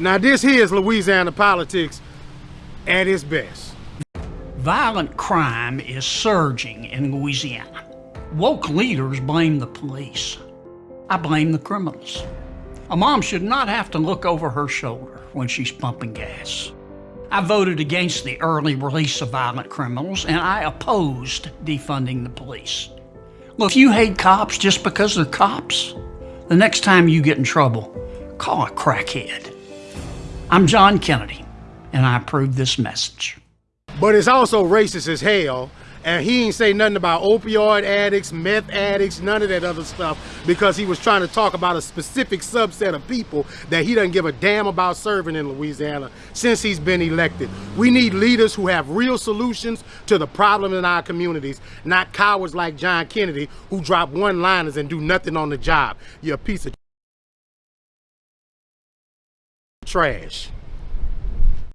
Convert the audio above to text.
Now this here is Louisiana politics at its best. Violent crime is surging in Louisiana. Woke leaders blame the police. I blame the criminals. A mom should not have to look over her shoulder when she's pumping gas. I voted against the early release of violent criminals and I opposed defunding the police. Look, if you hate cops just because they're cops, the next time you get in trouble, call a crackhead. I'm John Kennedy, and I approve this message. But it's also racist as hell. And he ain't say nothing about opioid addicts, meth addicts, none of that other stuff because he was trying to talk about a specific subset of people that he doesn't give a damn about serving in Louisiana since he's been elected. We need leaders who have real solutions to the problem in our communities, not cowards like John Kennedy who drop one-liners and do nothing on the job. You're a piece of trash.